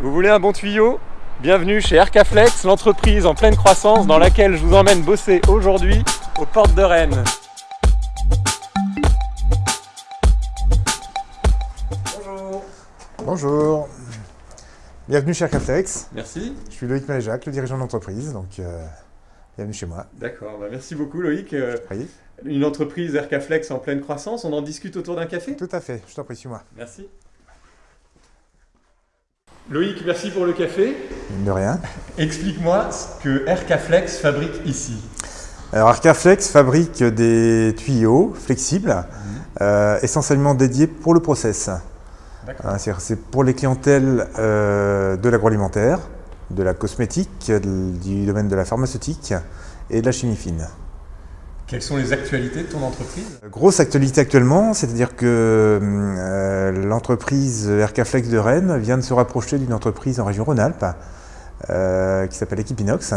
Vous voulez un bon tuyau? Bienvenue chez Aircaflex, l'entreprise en pleine croissance dans laquelle je vous emmène bosser aujourd'hui aux portes de Rennes. Bonjour. Bonjour. Bienvenue chez Aircaflex. Merci. Je suis Loïc Maléjac, le dirigeant de l'entreprise, donc euh, bienvenue chez moi. D'accord, bah merci beaucoup Loïc. Euh, Oui, une entreprise Aircaflex en pleine croissance, on en discute autour d'un café? Tout à fait, je t'en prie, suis-moi. Merci. Loïc, merci pour le café. De rien. Explique-moi ce que Aircaflex fabrique ici. Alors Aircaflex fabrique des tuyaux flexibles, euh, essentiellement dédiés pour le process. D'accord. Hein, c'est pour les clientèles euh, de l'agroalimentaire, de la cosmétique, du domaine de la pharmaceutique et de la chimie fine. Quelles sont les actualités de ton entreprise? Grosse actualité actuellement, c'est-à-dire que euh, l'entreprise Aircaflex de Rennes vient de se rapprocher d'une entreprise en région Rhône-Alpes euh, qui s'appelle Equipinox.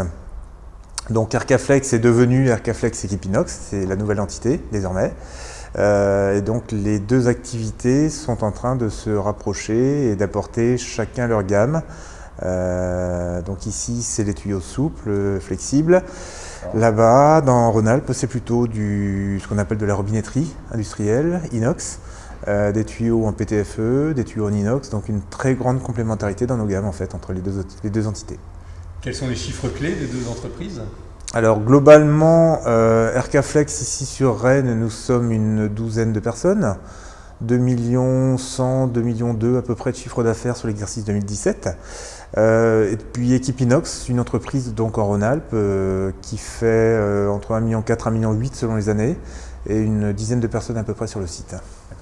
Donc Aircaflex est devenu Aircaflex Equipinox, c'est la nouvelle entité désormais. Euh, et donc les deux activités sont en train de se rapprocher et d'apporter chacun leur gamme. Euh, donc ici c'est les tuyaux souples, flexibles. Là-bas, dans Rhône-Alpes, c'est plutôt du, ce qu'on appelle de la robinetterie industrielle, inox, euh, des tuyaux en PTFE, des tuyaux en inox, donc une très grande complémentarité dans nos gammes en fait entre les deux, les deux entités. Quels sont les chiffres clés des deux entreprises? Alors globalement, euh, Aircaflex ici sur Rennes, nous sommes une douzaine de personnes, 2 millions 100, 2 millions 2 à peu près de chiffre d'affaires sur l'exercice 2017. Euh, et puis Equipinox, une entreprise donc en Rhône-Alpes euh, qui fait euh, entre 1 million 4 1 million 8 selon les années et une dizaine de personnes à peu près sur le site.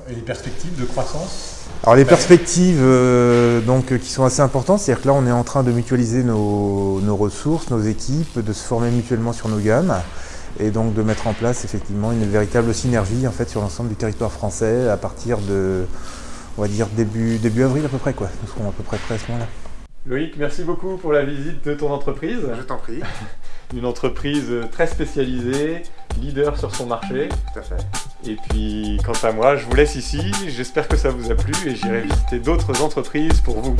Et les perspectives de croissance? Alors les perspectives euh, donc, qui sont assez importantes, c'est-à-dire que là on est en train de mutualiser nos, nos ressources, nos équipes, de se former mutuellement sur nos gammes et donc de mettre en place effectivement une véritable synergie en fait sur l'ensemble du territoire français à partir de on va dire début, début avril à peu près quoi. Nous serons à peu près prêts à ce moment-là. Loïc, merci beaucoup pour la visite de ton entreprise. t'en prie. Une entreprise très spécialisée, leader sur son marché. Tout à fait. Et puis, quant à moi, je vous laisse ici. J'espère que ça vous a plu et j'irai visiter d'autres entreprises pour vous.